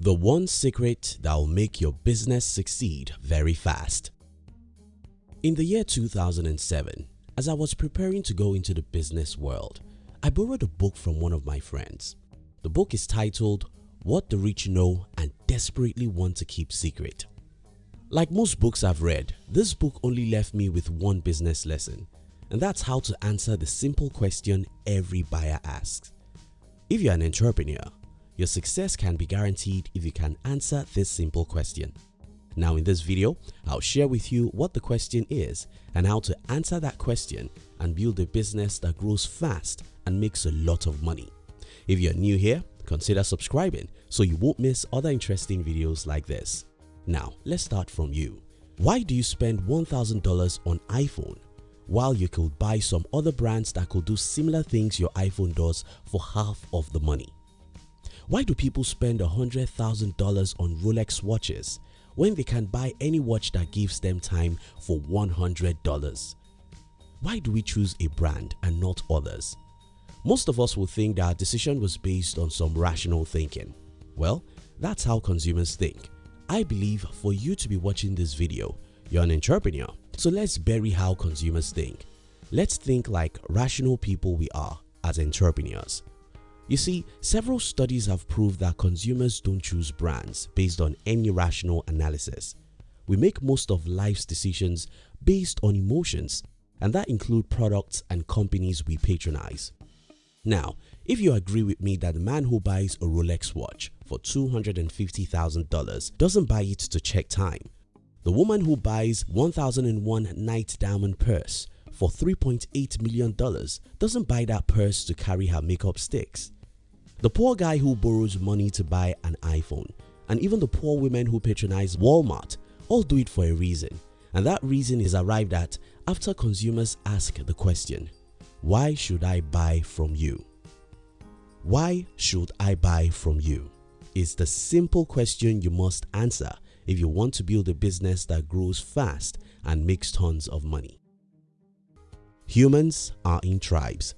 The one secret that will make your business succeed very fast. In the year 2007, as I was preparing to go into the business world, I borrowed a book from one of my friends. The book is titled What the Rich Know and Desperately Want to Keep Secret. Like most books I've read, this book only left me with one business lesson and that's how to answer the simple question every buyer asks. If you're an entrepreneur, your success can be guaranteed if you can answer this simple question. Now in this video, I'll share with you what the question is and how to answer that question and build a business that grows fast and makes a lot of money. If you're new here, consider subscribing so you won't miss other interesting videos like this. Now let's start from you. Why do you spend $1000 on iPhone while you could buy some other brands that could do similar things your iPhone does for half of the money? Why do people spend $100,000 on Rolex watches when they can buy any watch that gives them time for $100? Why do we choose a brand and not others? Most of us will think that our decision was based on some rational thinking. Well, that's how consumers think. I believe for you to be watching this video, you're an entrepreneur so let's bury how consumers think. Let's think like rational people we are as entrepreneurs. You see, several studies have proved that consumers don't choose brands based on any rational analysis. We make most of life's decisions based on emotions and that include products and companies we patronize. Now, if you agree with me that the man who buys a Rolex watch for $250,000 doesn't buy it to check time, the woman who buys 1001 night diamond purse for $3.8 million doesn't buy that purse to carry her makeup sticks. The poor guy who borrows money to buy an iPhone and even the poor women who patronize Walmart all do it for a reason and that reason is arrived at after consumers ask the question, why should I buy from you? Why should I buy from you? Is the simple question you must answer if you want to build a business that grows fast and makes tons of money. Humans are in tribes.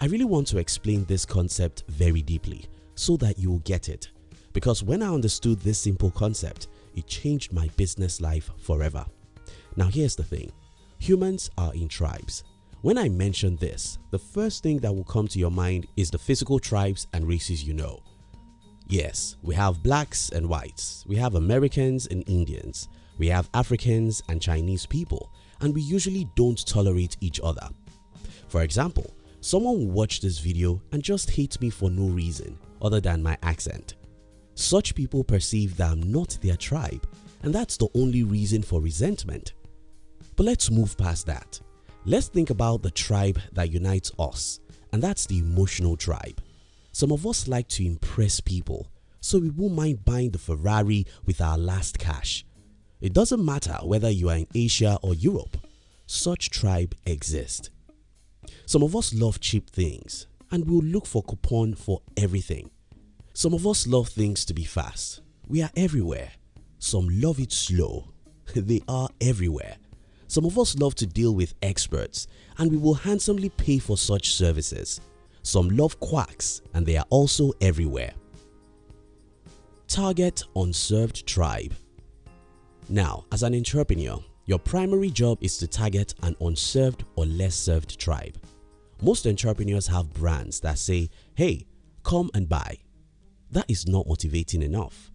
I really want to explain this concept very deeply so that you will get it because when I understood this simple concept, it changed my business life forever. Now here's the thing, humans are in tribes. When I mention this, the first thing that will come to your mind is the physical tribes and races you know Yes, we have blacks and whites, we have Americans and Indians, we have Africans and Chinese people and we usually don't tolerate each other. For example, someone will watch this video and just hate me for no reason other than my accent. Such people perceive that I'm not their tribe and that's the only reason for resentment. But let's move past that. Let's think about the tribe that unites us and that's the emotional tribe. Some of us like to impress people so we won't mind buying the Ferrari with our last cash. It doesn't matter whether you are in Asia or Europe, such tribe exist. Some of us love cheap things and will look for coupon for everything. Some of us love things to be fast. We are everywhere. Some love it slow. they are everywhere. Some of us love to deal with experts and we will handsomely pay for such services. Some love quacks and they are also everywhere. Target unserved tribe Now as an entrepreneur, your primary job is to target an unserved or less served tribe. Most entrepreneurs have brands that say, hey, come and buy. That is not motivating enough.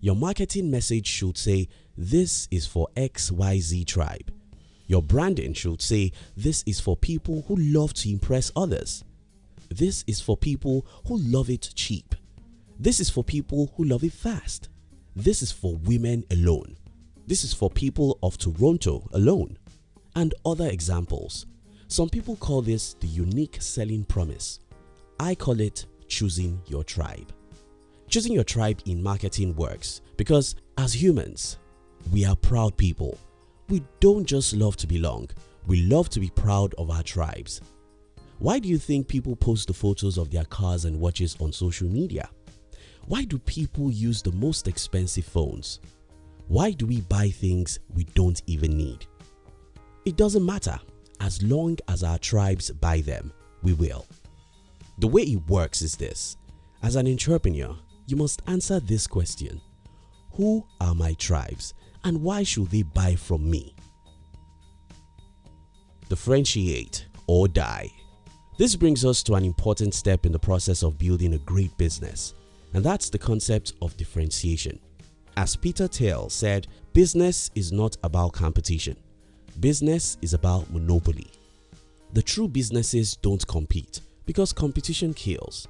Your marketing message should say, this is for XYZ tribe. Your branding should say, this is for people who love to impress others. This is for people who love it cheap. This is for people who love it fast. This is for women alone. This is for people of Toronto alone. And other examples. Some people call this the unique selling promise. I call it choosing your tribe. Choosing your tribe in marketing works because as humans, we are proud people. We don't just love to belong, we love to be proud of our tribes. Why do you think people post the photos of their cars and watches on social media? Why do people use the most expensive phones? Why do we buy things we don't even need? It doesn't matter as long as our tribes buy them, we will. The way it works is this. As an entrepreneur, you must answer this question. Who are my tribes and why should they buy from me? Differentiate or die. This brings us to an important step in the process of building a great business and that's the concept of differentiation. As Peter Thiel said, business is not about competition. Business is about monopoly. The true businesses don't compete because competition kills.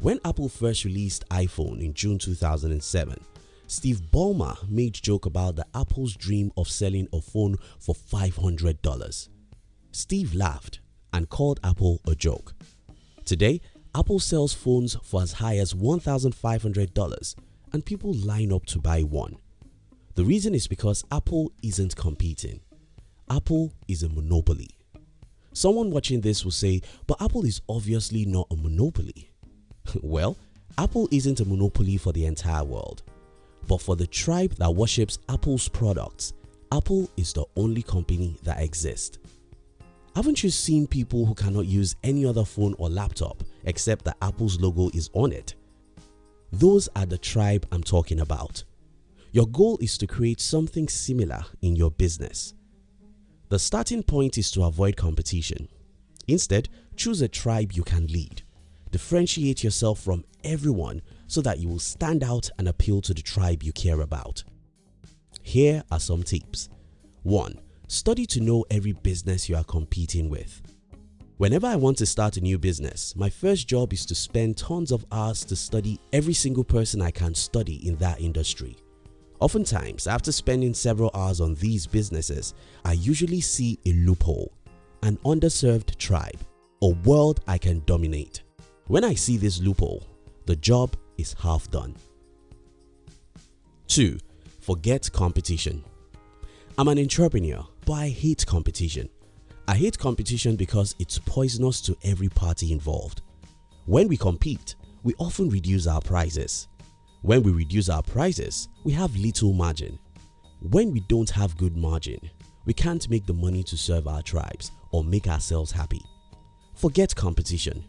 When Apple first released iPhone in June 2007, Steve Ballmer made joke about the Apple's dream of selling a phone for $500. Steve laughed and called Apple a joke. Today, Apple sells phones for as high as $1,500 and people line up to buy one. The reason is because Apple isn't competing. Apple is a monopoly. Someone watching this will say, but Apple is obviously not a monopoly. well, Apple isn't a monopoly for the entire world. But for the tribe that worships Apple's products, Apple is the only company that exists. Haven't you seen people who cannot use any other phone or laptop except that Apple's logo is on it? Those are the tribe I'm talking about. Your goal is to create something similar in your business. The starting point is to avoid competition. Instead, choose a tribe you can lead. Differentiate yourself from everyone so that you will stand out and appeal to the tribe you care about. Here are some tips. 1. Study to know every business you are competing with. Whenever I want to start a new business, my first job is to spend tons of hours to study every single person I can study in that industry. Oftentimes, after spending several hours on these businesses, I usually see a loophole, an underserved tribe, a world I can dominate. When I see this loophole, the job is half done. 2. Forget competition. I'm an entrepreneur, but I hate competition. I hate competition because it's poisonous to every party involved. When we compete, we often reduce our prices. When we reduce our prices, we have little margin. When we don't have good margin, we can't make the money to serve our tribes or make ourselves happy. Forget competition.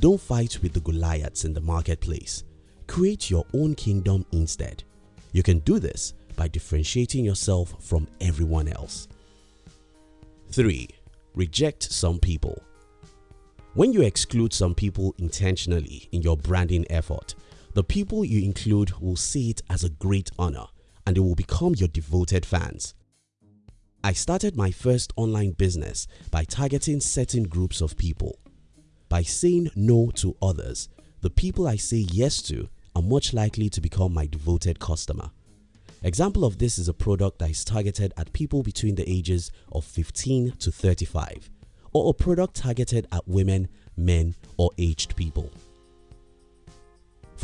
Don't fight with the Goliaths in the marketplace. Create your own kingdom instead. You can do this by differentiating yourself from everyone else. 3. Reject some people. When you exclude some people intentionally in your branding effort, the people you include will see it as a great honor and they will become your devoted fans. I started my first online business by targeting certain groups of people. By saying no to others, the people I say yes to are much likely to become my devoted customer. Example of this is a product that is targeted at people between the ages of 15 to 35 or a product targeted at women, men or aged people.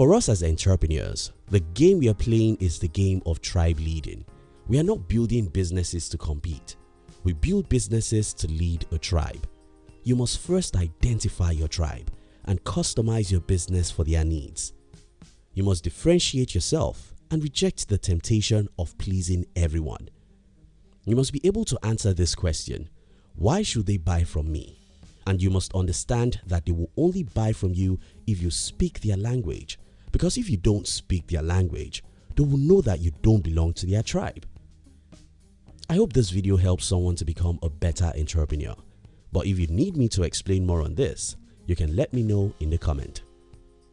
For us as entrepreneurs, the game we are playing is the game of tribe leading. We are not building businesses to compete. We build businesses to lead a tribe. You must first identify your tribe and customize your business for their needs. You must differentiate yourself and reject the temptation of pleasing everyone. You must be able to answer this question, why should they buy from me? And you must understand that they will only buy from you if you speak their language because if you don't speak their language, they will know that you don't belong to their tribe. I hope this video helps someone to become a better entrepreneur. But if you need me to explain more on this, you can let me know in the comment.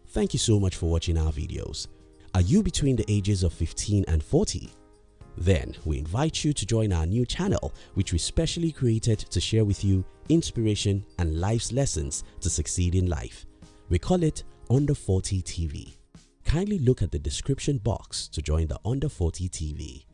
Thank you so much for watching our videos. Are you between the ages of 15 and 40? Then we invite you to join our new channel which we specially created to share with you inspiration and life's lessons to succeed in life. We call it Under 40 TV. Kindly look at the description box to join the Under 40 TV.